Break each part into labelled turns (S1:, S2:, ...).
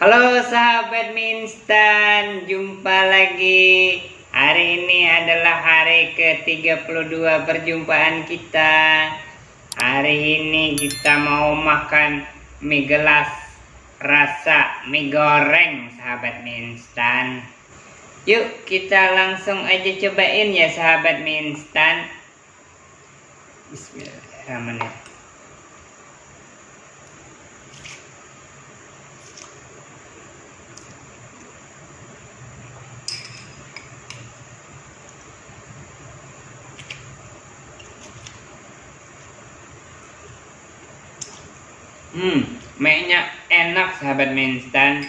S1: Halo sahabat mie instan, jumpa lagi. Hari ini adalah hari ke-32 perjumpaan kita. Hari ini kita mau makan mie gelas rasa mie goreng sahabat mie instan. Yuk kita langsung aja cobain ya sahabat mie instan. Bismillahirrahmanirrahim. Hmm, mie-nya enak sahabat mie instan.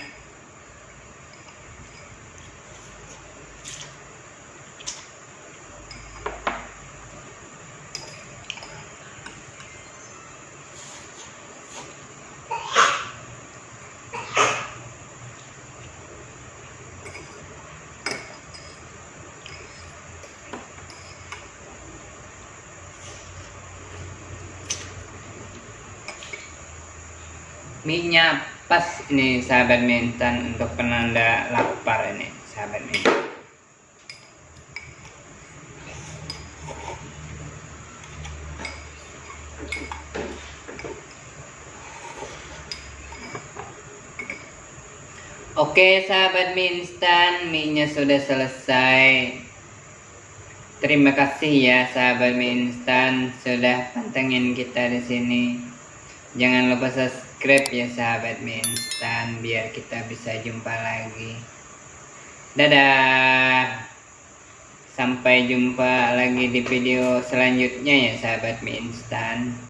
S1: Mie-nya pas ini sahabat mie instan untuk penanda lapar ini sahabat mie. Oke sahabat mie instan, mie-nya sudah selesai. Terima kasih ya sahabat mie instan sudah pantengin kita di sini. Jangan lupa subscribe ya sahabat mie instan biar kita bisa jumpa lagi. Dadah. Sampai jumpa lagi di video selanjutnya ya sahabat mie instan.